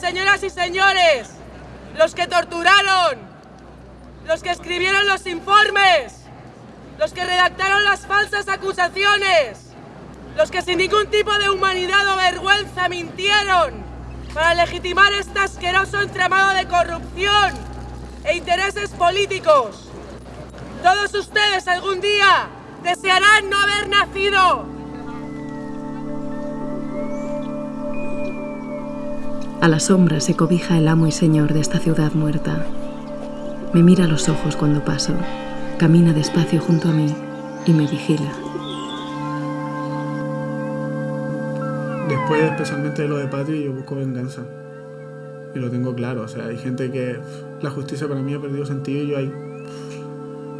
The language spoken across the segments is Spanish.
señoras y señores, los que torturaron, los que escribieron los informes, los que redactaron las falsas acusaciones, los que sin ningún tipo de humanidad o vergüenza mintieron para legitimar este asqueroso entramado de corrupción e intereses políticos. Todos ustedes algún día desearán no haber nacido. A la sombra se cobija el amo y señor de esta ciudad muerta. Me mira a los ojos cuando paso, camina despacio junto a mí y me vigila. Después, especialmente de lo de Patri, yo busco venganza. Y lo tengo claro. O sea, hay gente que la justicia para mí ha perdido sentido y yo hay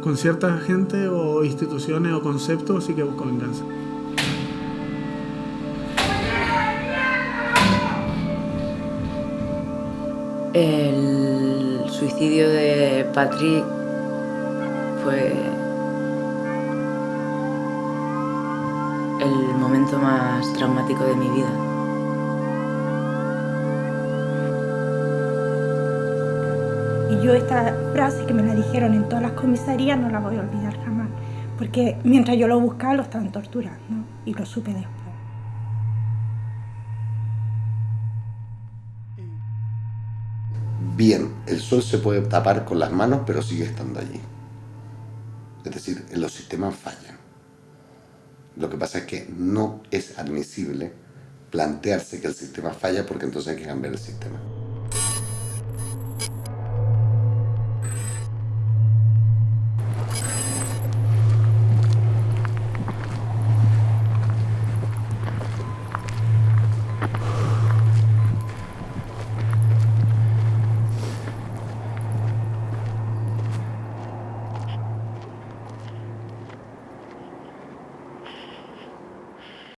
con cierta gente o instituciones o conceptos sí que busco venganza. El suicidio de Patrick fue el momento más traumático de mi vida. Y yo esta frase que me la dijeron en todas las comisarías no la voy a olvidar jamás, porque mientras yo lo buscaba lo estaban torturando y lo supe después. Bien, el sol se puede tapar con las manos, pero sigue estando allí. Es decir, los sistemas fallan. Lo que pasa es que no es admisible plantearse que el sistema falla porque entonces hay que cambiar el sistema.